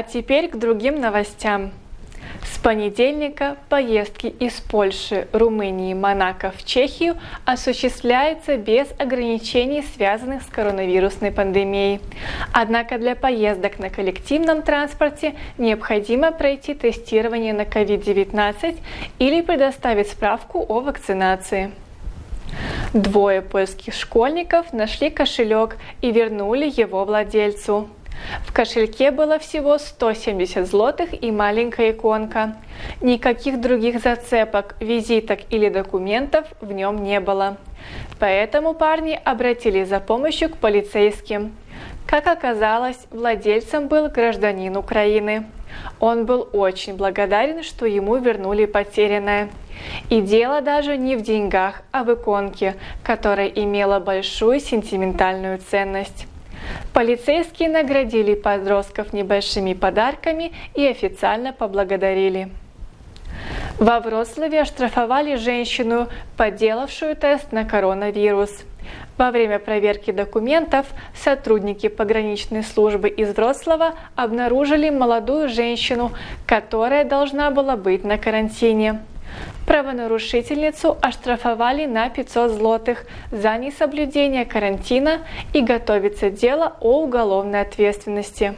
А теперь к другим новостям. С понедельника поездки из Польши, Румынии, Монако в Чехию осуществляются без ограничений, связанных с коронавирусной пандемией. Однако для поездок на коллективном транспорте необходимо пройти тестирование на COVID-19 или предоставить справку о вакцинации. Двое польских школьников нашли кошелек и вернули его владельцу. В кошельке было всего 170 злотых и маленькая иконка. Никаких других зацепок, визиток или документов в нем не было. Поэтому парни обратились за помощью к полицейским. Как оказалось, владельцем был гражданин Украины. Он был очень благодарен, что ему вернули потерянное. И дело даже не в деньгах, а в иконке, которая имела большую сентиментальную ценность. Полицейские наградили подростков небольшими подарками и официально поблагодарили. Во Вроцлаве оштрафовали женщину, подделавшую тест на коронавирус. Во время проверки документов сотрудники пограничной службы из Вроцлава обнаружили молодую женщину, которая должна была быть на карантине. Правонарушительницу оштрафовали на 500 злотых за несоблюдение карантина и готовится дело о уголовной ответственности.